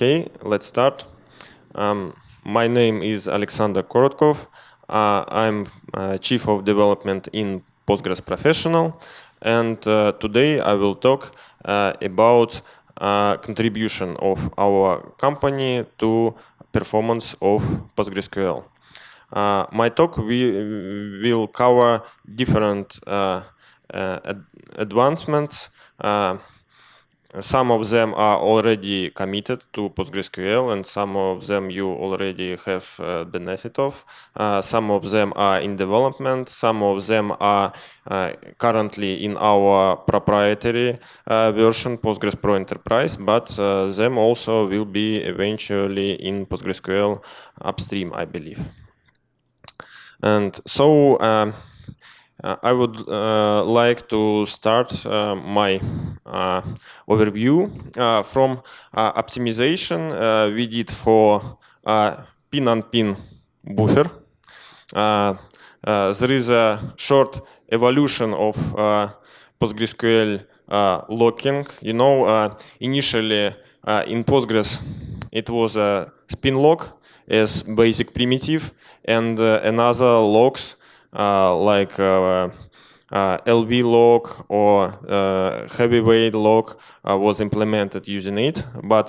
Okay, let's start. Um, my name is Alexander Korotkov. Uh, I'm uh, Chief of Development in Postgres Professional. And uh, today I will talk uh, about uh, contribution of our company to performance of PostgreSQL. Uh, my talk we, will cover different ad advancements some of them are already committed to PostgreSQL and some of them you already have uh, benefit of. Uh, some of them are in development, some of them are uh, currently in our proprietary uh, version Postgres Pro Enterprise, but uh, them also will be eventually in PostgreSQL upstream, I believe. And so um, uh, I would like to start my Uh, overview uh, from uh, optimization we did for pin-on-pin buffer. there is a short evolution of PostgreSQL locking. You know, initially in Postgres it was a spin lock as basic primitive and another locks uh, like uh, uh, LV lock or heavyweight lock was implemented using it. But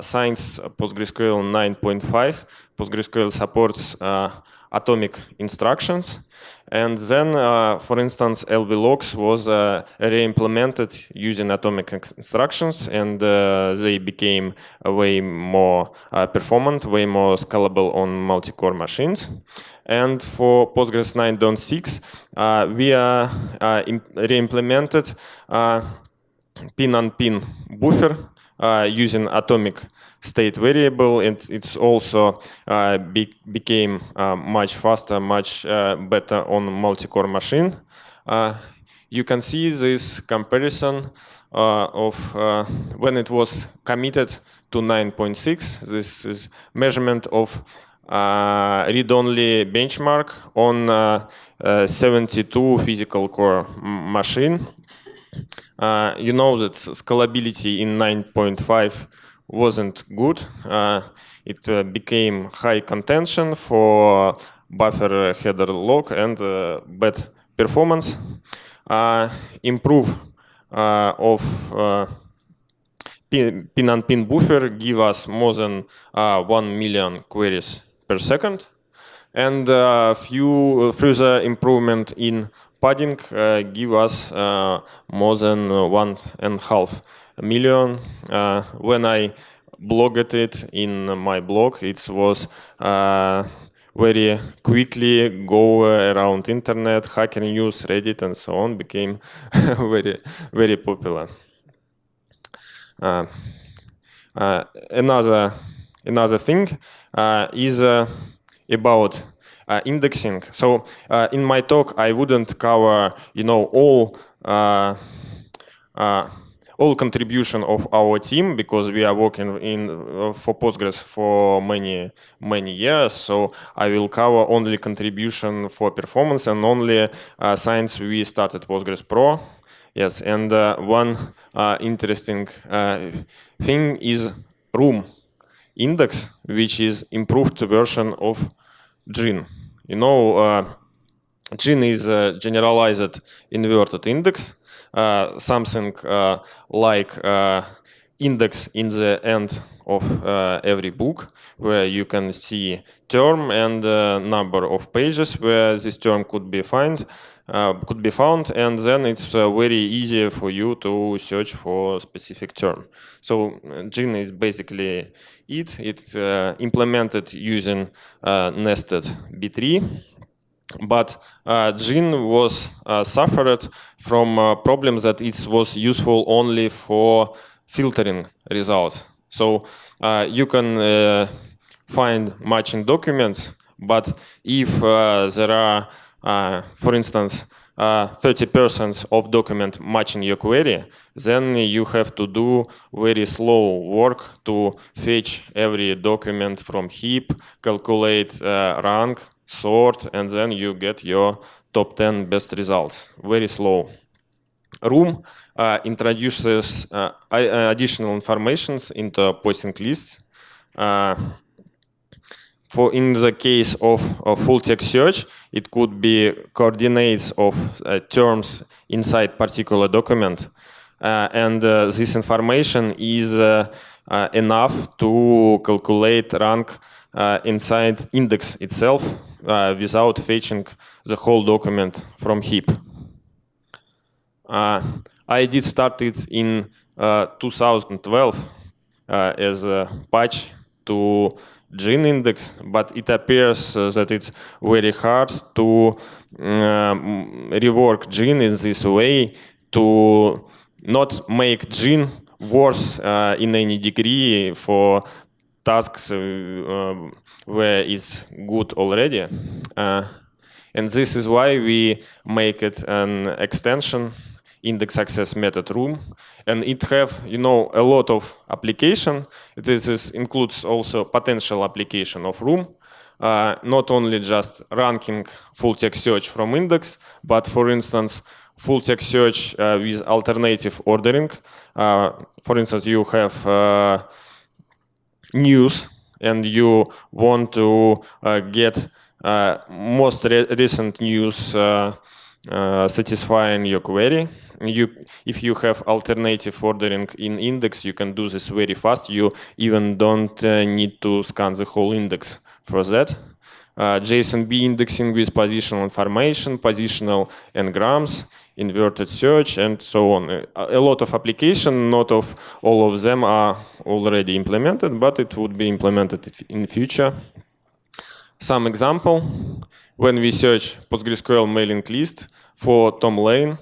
since PostgreSQL 9.5, PostgreSQL supports atomic instructions. And then, uh, for instance, LV was uh, re-implemented using atomic instructions, and uh, they became way more performant, way more scalable on multi-core machines. And for Postgres 9.6, uh, we are uh, re-implemented uh, pin-on-pin buffer using atomic state variable and it's also uh, be became uh, much faster, much uh, better on multi-core machine. you can see this comparison of when it was committed to 9.6. This is measurement of uh, read-only benchmark on uh, uh, 72 physical core machine. Uh, you know that scalability in 9.5 wasn't good. Uh, it uh, became high contention for buffer header lock and bad performance. improve of pin and pin buffer give us more than uh, 1 million queries per second. And a uh, few further improvement in padding uh, give us uh, more than one and a half million. when I blogged it in my blog, it was very quickly go around internet, Hacker News, Reddit, and so on became very, very popular. Uh, uh, another another thing uh, is uh, about uh, indexing. So in my talk, I wouldn't cover, you know, all all contribution of our team because we are working in uh, for Postgres for many many years. So I will cover only contribution for performance and only uh, since we started Postgres Pro. Yes, and uh, one interesting thing is RUM index, which is improved version of Gin. You know, uh, Gin is a generalized inverted index, uh, something uh, like uh, index in the end of uh, every book, where you can see term and number of pages where this term could be found. uh, could be found and then it's uh, very easy for you to search for a specific term. So Gin is basically it. It's uh, implemented using uh, nested B-tree. But uh, Gin was uh, suffered from problems that it was useful only for filtering results. So you can find matching documents, but if there are uh, Uh, for instance, 30% uh, of document matching your query, then you have to do very slow work to fetch every document from heap, calculate uh, rank, sort, and then you get your top 10 best results. Very slow. RUM uh, introduces uh, additional informations into posting lists. For in the case of, of full text search, it could be coordinates of uh, terms inside particular document. Uh, and uh, this information is enough to calculate rank inside index itself without fetching the whole document from heap. I did start it in 2012 as a patch to Gin index, but it appears uh, that it's very hard to uh, rework Gin in this way to not make Gin worse uh, in any degree for tasks uh, uh, where it's good already. Uh, and this is why we make it an extension index access method RUM. And it have you know a lot of application. This is, includes also potential application of RUM. Uh, not only just ranking full text search from index but for instance full text search uh, with alternative ordering. Uh, for instance, you have uh, news and you want to get most re recent news satisfying your query you if you have alternative ordering in index you can do this very fast you even don't uh, need to scan the whole index for that uh, JSONB indexing with positional information positional n-grams inverted search, and so on. A lot of application, not of all of them are already implemented, but it would be implemented in future. Some example, when we search PostgreSQL mailing list for Tom Lane,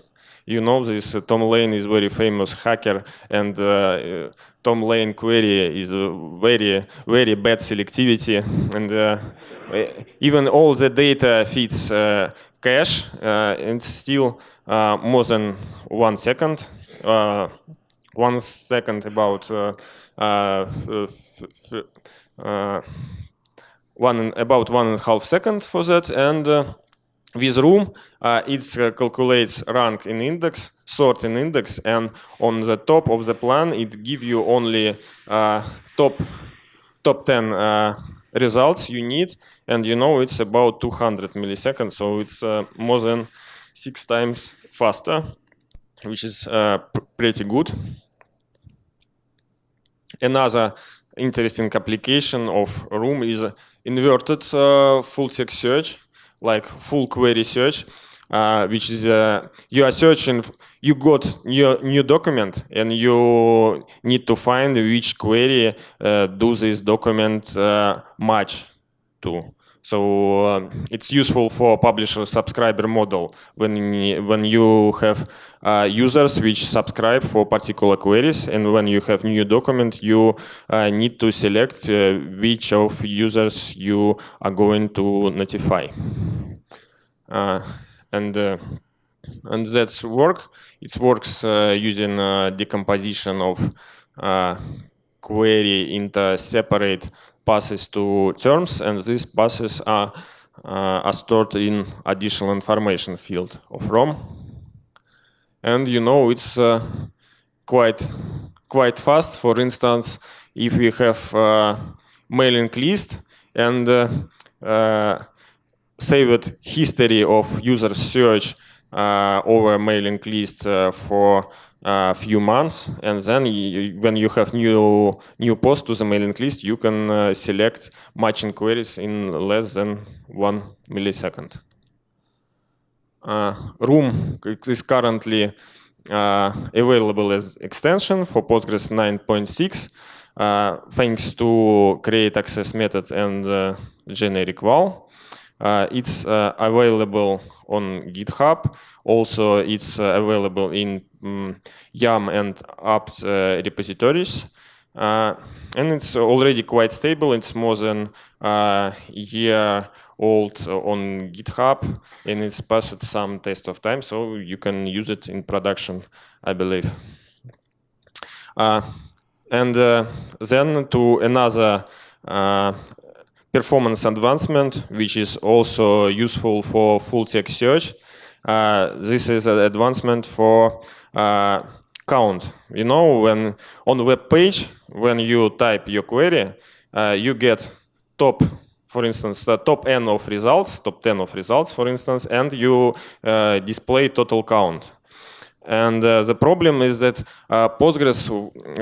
you know this uh, Tom Lane is very famous hacker and uh, Tom Lane query is a very very bad selectivity and uh, even all the data fits uh, cache uh, and still uh, more than one second. Uh, one second about uh, one about one and a half second for that and with RUM uh, it uh, calculates rank in index sort in index and on the top of the plan it give you only uh, top top 10 results you need and you know it's about 200 milliseconds so it's more than six times faster, which is uh, pretty good. Another interesting application of RUM is inverted uh, full text search, like full query search, uh, which is uh, you are searching, you got new new document and you need to find which query do this document match to. So uh, it's useful for publisher subscriber model when when you have uh, users which subscribe for particular queries, and when you have new document, you uh, need to select uh, which of users you are going to notify. Uh, and uh, and that's work. It works using decomposition of query into separate passes to terms, and these passes are, uh, are stored in additional information field of RUM. And you know it's uh, quite quite fast. For instance, if we have uh, mailing list and uh, uh, saved history of user search uh, over mailing list for a few months, and then you, when you have new new post to the mailing list, you can uh, select matching queries in less than one millisecond. Uh, RUM is currently uh, available as extension for Postgres 9.6, uh, thanks to create access method and uh, generic WAL. Uh, it's available on GitHub. Also, it's available in um, yum and apt uh, repositories. Uh, and it's already quite stable. It's more than a year old on GitHub, and it's passed some test of time, so you can use it in production, I believe. Uh, and uh, then to another uh, performance advancement, which is also useful for full text search. Uh, this is an advancement for uh, count. You know, when on web page, when you type your query, uh, you get top, for instance, the top n of results, top 10 of results, for instance, and you uh, display total count. And uh, the problem is that uh, Postgres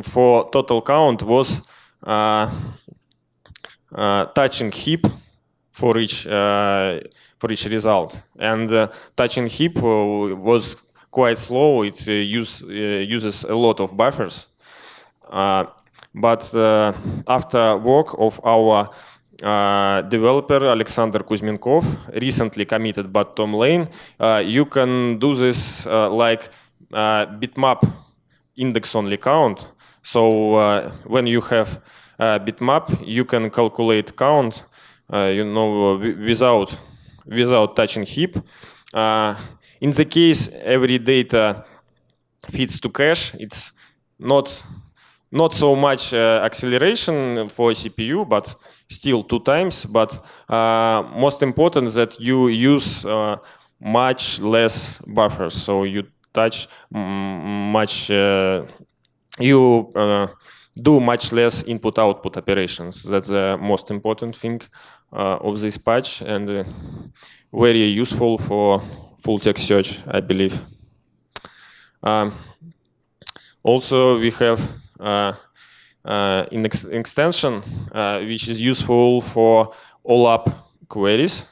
for total count was Uh, touching heap for each uh, for each result, and uh, touching heap was quite slow. It use, uses a lot of buffers. but after work of our uh, developer Alexander Kuzmenkov recently committed but Tom Lane. Uh, you can do this uh, like bitmap index only count. So when you have bitmap, you can calculate count, you know, without without touching heap. in the case every data fits to cache, it's not not so much uh, acceleration for CPU, but still two times. But uh, most important that you use uh, much less buffers. So you touch much, uh, you uh, do much less input-output operations. That's the most important thing uh, of this patch and very useful for full text search, I believe. Um, also, we have uh, uh, in ex extension, uh, which is useful for OLAP queries.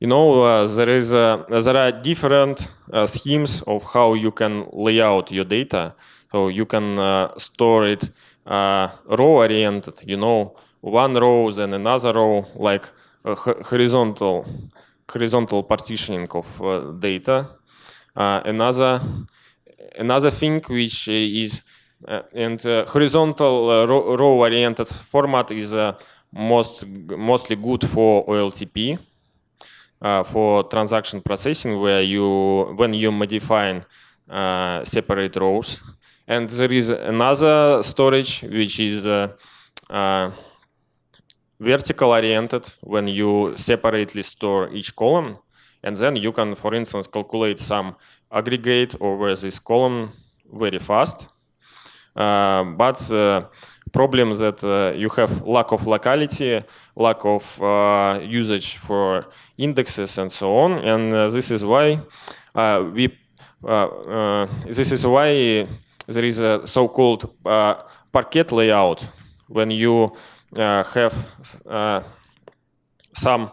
you know, there is there are different schemes of how you can lay out your data. So you can store it row-oriented. You know, one row then another row, like horizontal horizontal partitioning of uh, data. Uh, another another thing which is uh, and uh, horizontal uh, row oriented format is most mostly good for OLTP for transaction processing where you when you modify separate rows and there is another storage which is vertical oriented when you separately store each column and then you can for instance calculate some aggregate over this column very fast. Uh, but uh, problem is that uh, you have lack of locality, lack of uh, usage for indexes and so on, and uh, this is why uh, we this is why there is a so-called uh, Parquet layout when you uh, have uh, some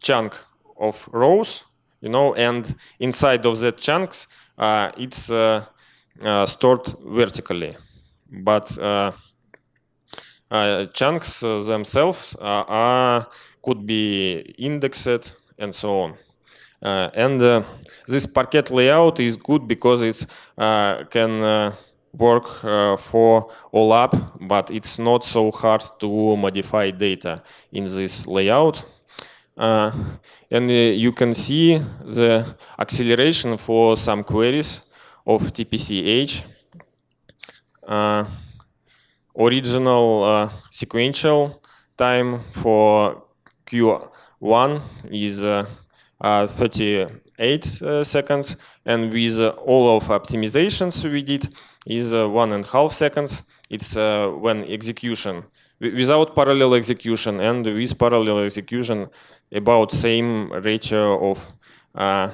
chunk of rows you know, and inside of that chunks, uh, it's uh, uh, stored vertically. But chunks themselves are could be indexed and so on. Uh, and uh, this Parquet layout is good because it uh, can work for OLAP, but it's not so hard to modify data in this layout. Uh, and uh, you can see the acceleration for some queries of TPCH. Uh, original uh, sequential time for Q1 is uh, uh, Uh, 38 uh, seconds, and with uh, all of optimizations we did is one and a half seconds. It's when execution without parallel execution and with parallel execution about same ratio of uh,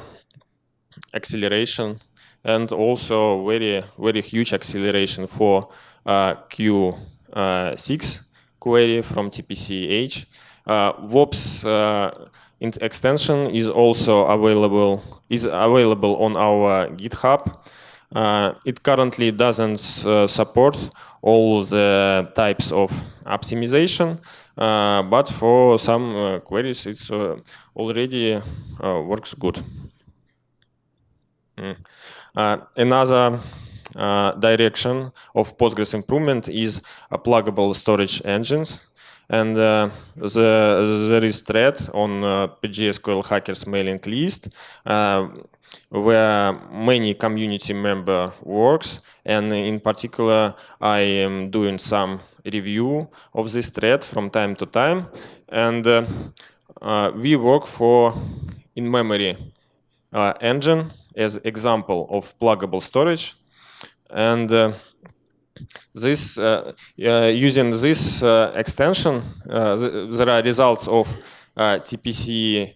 acceleration and also very very huge acceleration for uh, Q6 query from TPCH. Uh, VOPS uh, extension is also available is available on our GitHub. Uh, it currently doesn't uh, support all the types of optimization, uh, but for some uh, queries it's uh, already works good. Mm. another uh, direction of Postgres improvement is a pluggable storage engines. And uh, the, there is thread on uh, PGSQL hackers mailing list where many community member works and in particular I am doing some review of this thread from time to time and uh, uh, we work for in-memory uh, engine as example of pluggable storage. And uh, this uh, uh, using this uh, extension, th there are results of TPC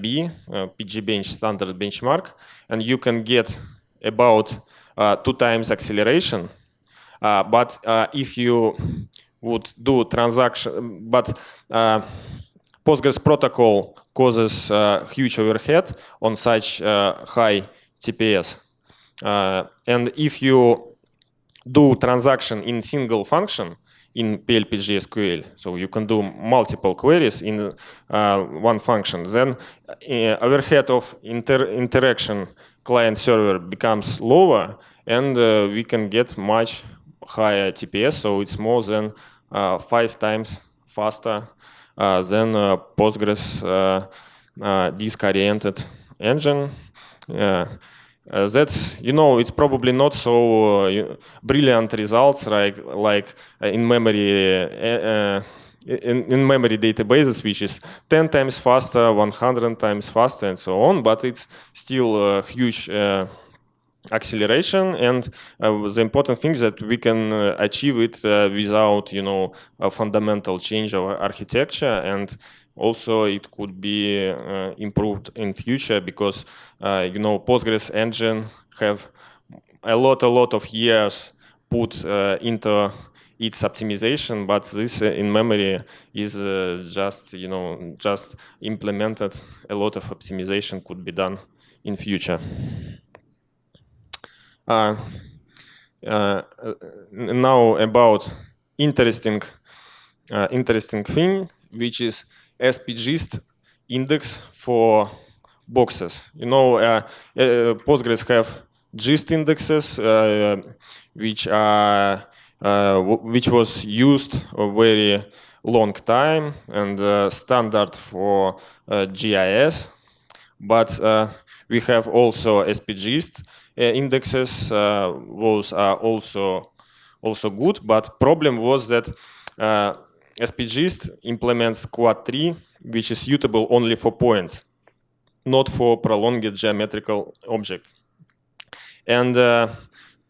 B, pgbench standard benchmark, and you can get about two times acceleration. but if you would do transaction, but Postgres protocol causes uh, huge overhead on such uh, high TPS. Uh, and if you do transaction in single function in PL/pgSQL, so you can do multiple queries in uh, one function, then uh, overhead of inter interaction client server becomes lower and uh, we can get much higher TPS, so it's more than five times faster uh, than uh, Postgres uh, disk-oriented engine. Uh, that's you know it's probably not so uh, brilliant results like like in memory uh, in, in, memory databases which is 10 times faster 100 times faster and so on but it's still a huge acceleration and uh, the important thing is that we can uh, achieve it uh, without you know a fundamental change of architecture and also it could be uh, improved in future because uh, you know postgres engine have a lot a lot of years put uh, into its optimization but this in memory is just you know just implemented. A lot of optimization could be done in future. Uh, uh, now about interesting uh, interesting thing, which is SPGIST index for boxes. You know, uh, uh, Postgres have GIST indexes, uh, which are which was used a very long time and standard for GIS. But we have also SPGIST, uh, indexes uh, was also also good, but problem was that uh, SPGIST implements quad tree, which is suitable only for points, not for prolonged geometrical objects. And uh,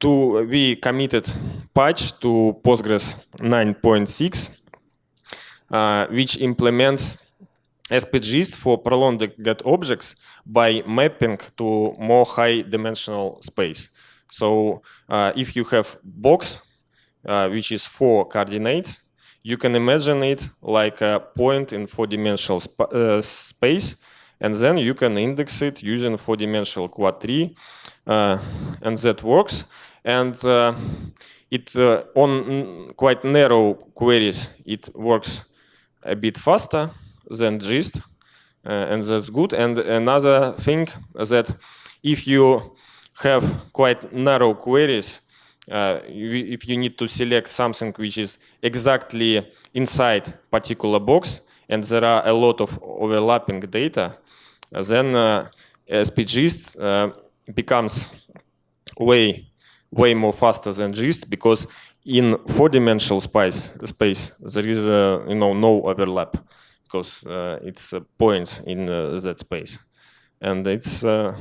to, we committed patch to Postgres 9.6, uh, which implements SPGIST for prolonged objects by mapping to more high dimensional space. So uh, if you have box, uh, which is four coordinates, you can imagine it like a point in four-dimensional sp uh, space, and then you can index it using four-dimensional quad tree, uh, and that works. And uh, it uh, on quite narrow queries, it works a bit faster than gist, uh, and that's good. And another thing that if you have quite narrow queries, uh, if you need to select something which is exactly inside particular box, and there are a lot of overlapping data, then uh, SPGIST uh, becomes way way more faster than GIST because in four-dimensional space space there is uh, you know no overlap because uh, it's points in uh, that space. And it's uh,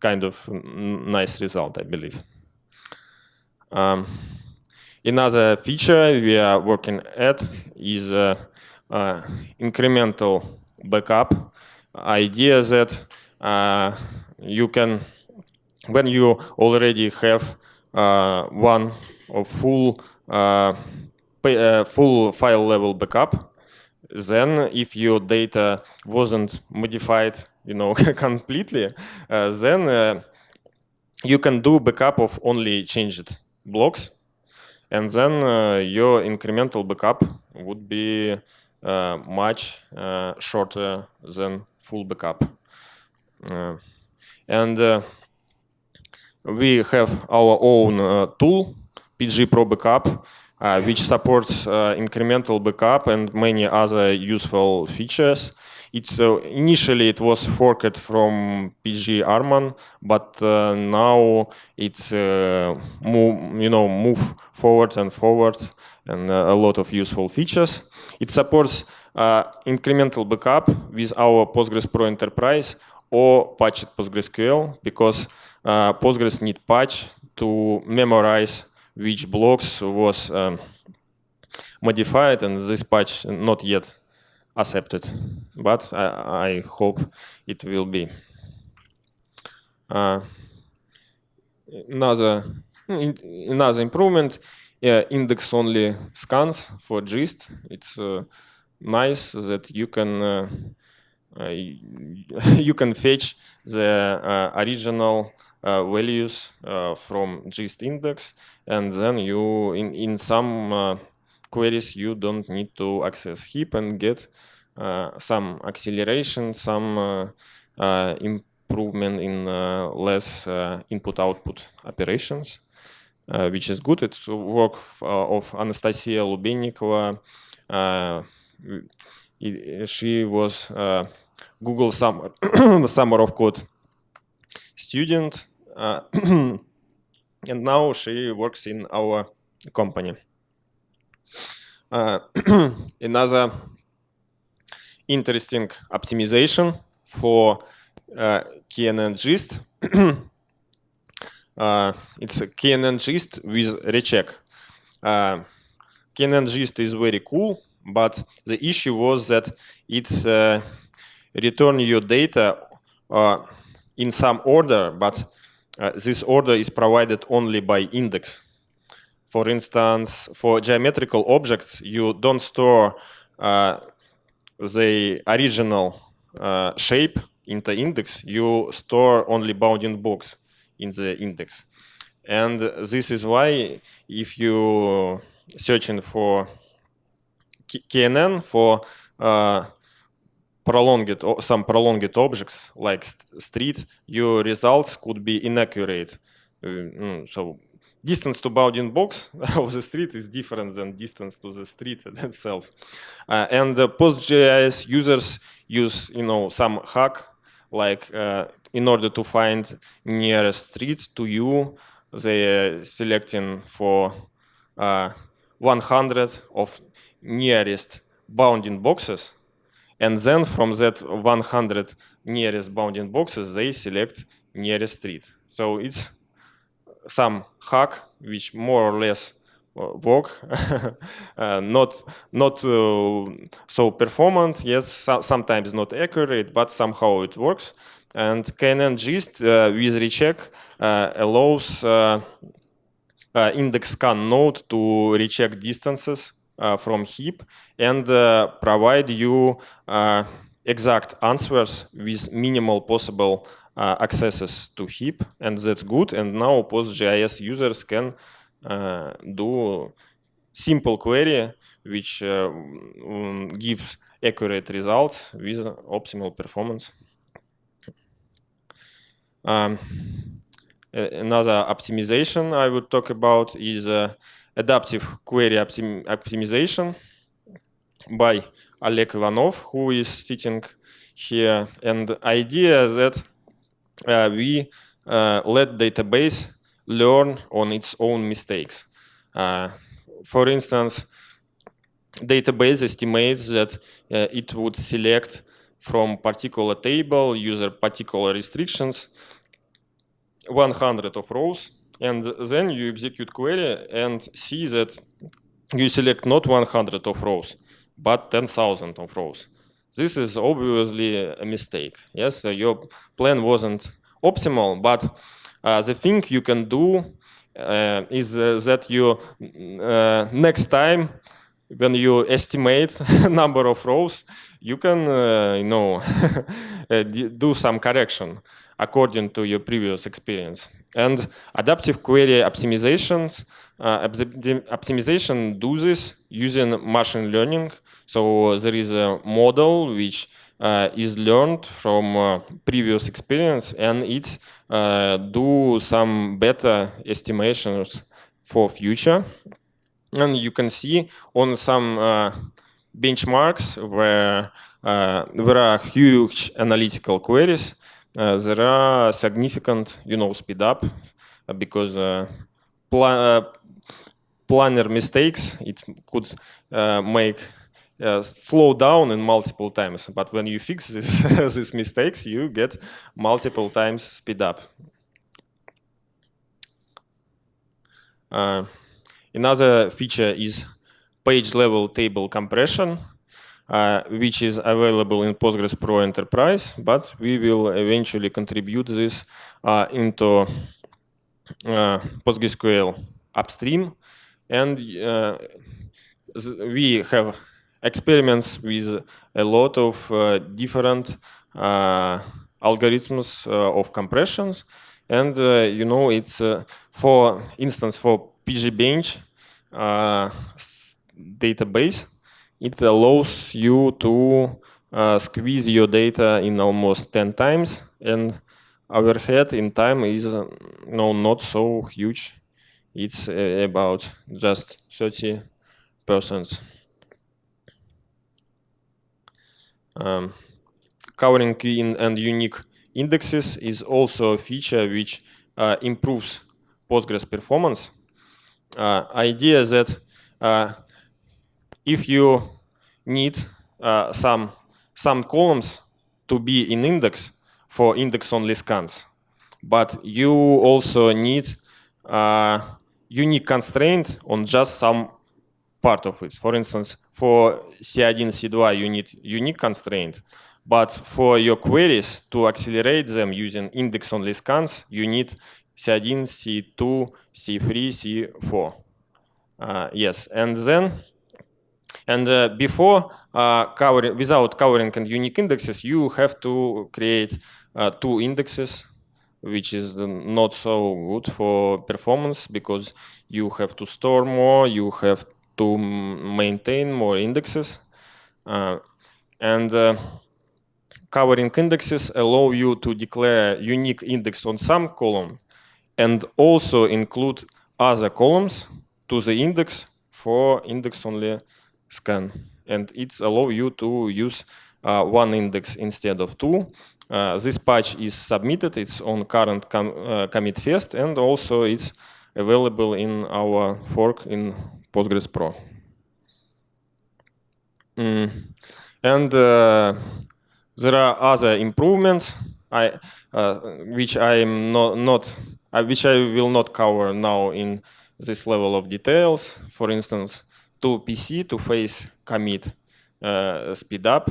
kind of nice result, I believe. Um, another feature we are working at is uh, uh, incremental backup idea that uh, you can, when you already have one of full full file level backup, then if your data wasn't modified you know completely uh, then uh, you can do backup of only changed blocks and then uh, your incremental backup would be uh, much uh, shorter than full backup and we have our own tool pg_probackup uh, which supports uh, incremental backup and many other useful features. It's uh, initially it was forked from pg_arman, but uh, now it's uh, move, you know move forward and forward, and a lot of useful features. It supports incremental backup with our Postgres Pro Enterprise or patched PostgreSQL because uh, Postgres need patch to memorize which blocks was um, modified and this patch not yet accepted, but I, I hope it will be. Uh, another, another improvement, yeah, index only scans for gist. It's uh, nice that you can uh, uh you can fetch the uh, original uh, values from gist index, and then you in in some queries you don't need to access heap and get uh, some acceleration, some uh, uh, improvement in less input-output operations. Uh, which is good. It's work uh, of Anastasia Lubennikova. Uh, she was Google summer, summer of code student, and now she works in our company. another interesting optimization for uh, KNN gist uh, it's a KNN gist with recheck. Uh, KNN gist is very cool, but the issue was that it's uh, return your data uh, in some order, but uh, this order is provided only by index. For instance, for geometrical objects, you don't store uh, the original shape in the index, you store only bounding box in the index. And this is why if you searching for KNN for uh, prolonged some prolonged objects like st street, your results could be inaccurate. Uh, so distance to bounding box of the street is different than distance to the street itself. Uh, and uh, PostGIS users use, you know, some hack like uh, in order to find nearest street to you, they are selecting for uh, 100 of nearest bounding boxes. And then from that 100 nearest bounding boxes, they select nearest street. So it's some hack which more or less uh, work, uh, not not uh, so performant. Yes, so sometimes not accurate, but somehow it works. And KNN gist uh, with recheck uh, allows uh, index scan node to recheck distances from heap and provide you exact answers with minimal possible uh, accesses to heap, and that's good. And now PostGIS users can uh, do simple query which uh, gives accurate results with optimal performance. Um, another optimization I would talk about is uh, adaptive query optim optimization by Oleg Ivanov, who is sitting here. And the idea that we uh, let database learn on its own mistakes. Uh, for instance, database estimates that uh, it would select from particular table, user particular restrictions, 100 of rows, and then you execute query and see that you select not 100 of rows, but 10,000 of rows. This is obviously a mistake. Yes, your plan wasn't optimal, but uh, the thing you can do uh, is uh, that you uh, next time when you estimate number of rows, you can, uh, you know, uh, do some correction according to your previous experience. And adaptive query optimizations, uh, optimization do this using machine learning. So there is a model which uh, is learned from uh, previous experience and it uh, do some better estimations for future. And you can see on some uh, benchmarks where uh, there are huge analytical queries, there are significant, you know, speed up because planner mistakes, it could make uh, slow down in multiple times. But when you fix this, these mistakes, you get multiple times speed up. another feature is page level table compression, uh, which is available in Postgres Pro Enterprise, but we will eventually contribute this uh, into uh, PostgreSQL upstream. And uh, we have experiments with a lot of uh, different uh, algorithms of compressions. And you know, it's for instance for pgbench database, it allows you to uh, squeeze your data in almost 10 times and overhead in time is uh, no not so huge it's uh, about just 30 percent um, covering key and unique indexes is also a feature which uh, improves postgres performance. Uh, idea that uh, if you need uh, some some columns to be in index for index-only scans, but you also need uh, unique constraint on just some part of it. For instance, for C1, C2, you need unique constraint, but for your queries to accelerate them using index-only scans, you need C1, C2, C3, C4. Uh, yes, and then and uh, before uh, covering, without covering unique indexes, you have to create uh, two indexes, which is not so good for performance because you have to store more, you have to maintain more indexes. Uh, and uh, covering indexes allow you to declare unique index on some column and also include other columns to the index for index only scan. And it's allow you to use uh, one index instead of two. Uh, this patch is submitted, it's on current com uh, commit fest, and also it's available in our fork in Postgres Pro. Mm. And uh, there are other improvements I, uh, which I am not, not uh, which I will not cover now in this level of details. For instance, 2PC to face commit uh, speed up,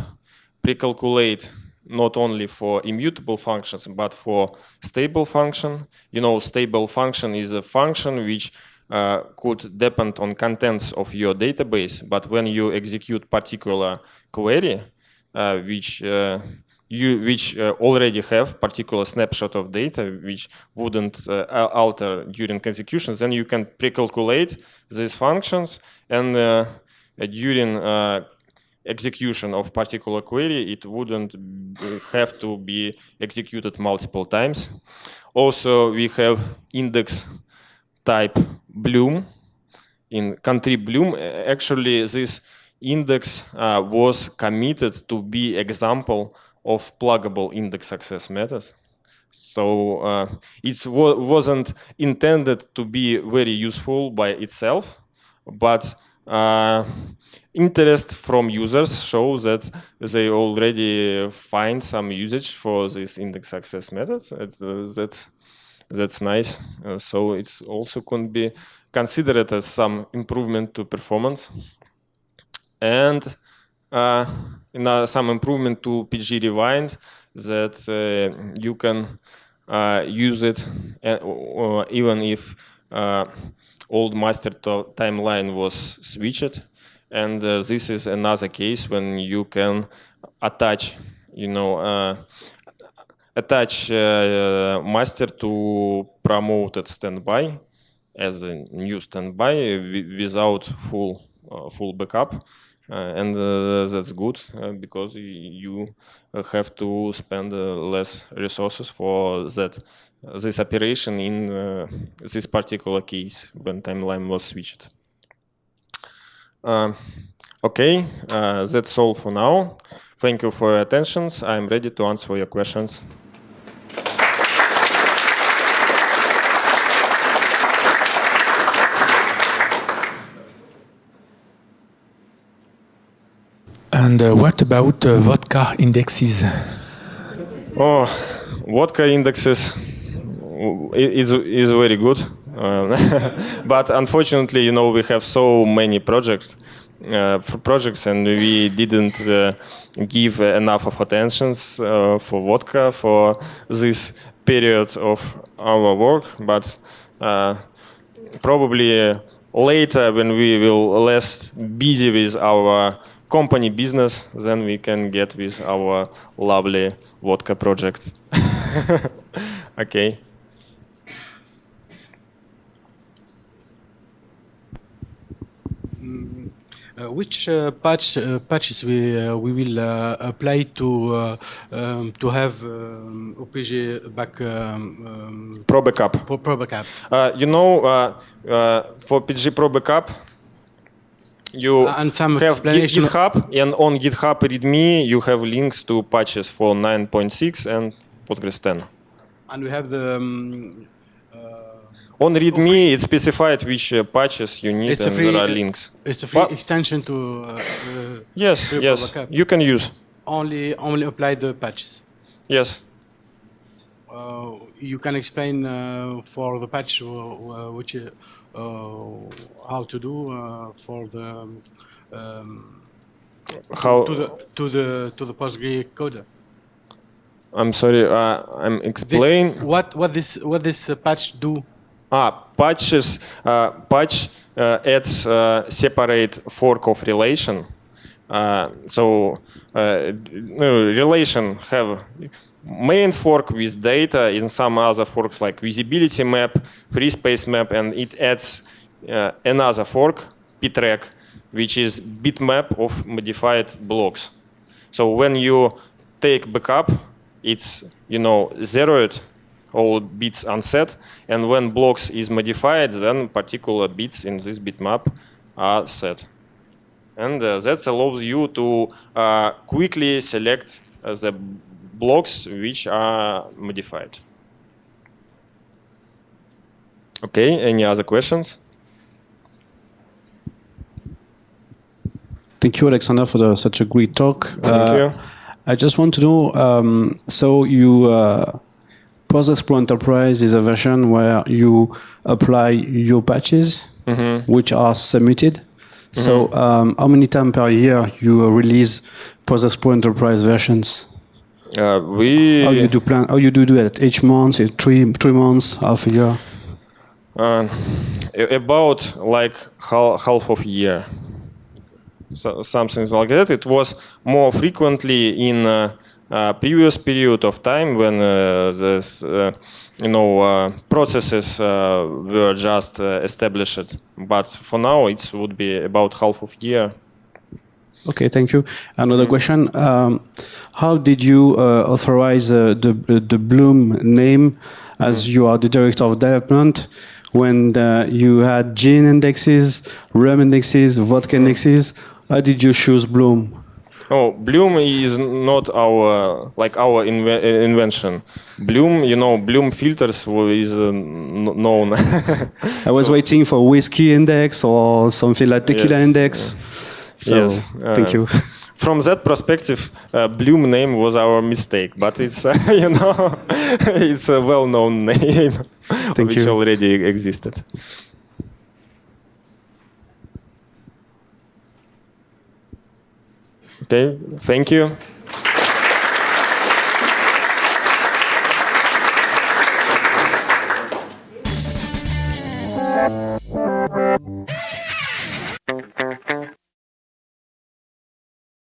pre-calculate not only for immutable functions, but for stable function. You know, stable function is a function which uh, could depend on contents of your database, but when you execute particular query, uh, which uh, you which uh, already have particular snapshot of data which wouldn't uh, alter during execution, then you can pre-calculate these functions and uh, during execution of particular query, it wouldn't have to be executed multiple times. Also, we have index type Bloom. In contrib Bloom, actually this index uh, was committed to be example of pluggable index access method. So uh, it wasn't intended to be very useful by itself, but interest from users shows that they already find some usage for this index access methods. That's, uh, that's, that's nice. Uh, so it's also can be considered as some improvement to performance. And uh, uh, some improvement to pg_rewind that uh, you can uh, use it even if old master timeline was switched. And this is another case when you can attach, you know, attach uh, master to promoted standby as a new standby without full uh, full backup uh, and uh, that's good uh, because you have to spend less resources for that this operation in this particular case when timeline was switched. okay, that's all for now. Thank you for your attention. I'm ready to answer your questions. And uh, what about uh, vodka indexes? Oh, vodka indexes is is very good. Uh, but unfortunately, you know, we have so many projects, uh, projects, and we didn't uh, give enough of attentions uh, for vodka for this period of our work. But uh, probably later, when we will less busy with our company business, then we can get with our lovely vodka project. okay. Uh, which uh, patch uh, patches we uh, we will uh, apply to uh, um, to have um, OPG back um, um, Pro backup. for Pro backup? Uh, you know, uh, uh, for pg_probackup, you and some have GitHub, and on GitHub README you have links to patches for 9.6 and Postgres 10. And we have the um, On README, it's specified which uh, patches you need, It's and free- there are links. it's a free What? extension to uh, Yes, yes, backup. you can use. only only apply the patches. Yes. Uh, you can explain uh, for the patch uh, uh, which how to do uh, for the um, um, How? to the to the to the Postgre coder. I'm sorry. Uh, I'm This, what what this what this patch do? Ah, patches. Uh, patch uh, adds uh, separate fork of relation. So relation have main fork with data in some other forks like visibility map, free space map, and it adds another fork, ptrack, which is bitmap of modified blocks. So when you take backup, it's you know zeroed, all bits unset, and when blocks is modified, then particular bits in this bitmap are set. And uh, that allows you to uh, quickly select uh, the blocks which are modified. Okay, any other questions? Thank you, Alexander, for the, such a great talk. Thank Uh, you. I just want to know. Um, so you uh, Postgres Pro Enterprise is a version where you apply your patches, Mm-hmm. which are submitted. So um, how many times per year you uh, release Postgres Pro Enterprise versions? Uh, we How you do plan? How you do do it? Each month, three three months, half a year. Uh, about like half, half of year, so, something like that. It was more frequently in uh, previous period of time when uh, this, uh, you know, uh, processes uh, were just uh, established. But for now, it would be about half of year. Okay, thank you. Another question: um, How did you uh, authorize uh, the uh, the Bloom name as you are the director of development when uh, you had GIN indexes, rum indexes, vodka indexes? How did you choose Bloom? Oh, Bloom is not our like our inve- uh, invention. Bloom, you know, Bloom filters is uh, n- known. I was waiting for whiskey index or something like tequila Yes, index. So Yes, thank uh, you. From that perspective, uh, Bloom name was our mistake, but it's uh, you know it's a well-known name Thank which you. already existed. Okay, thank you.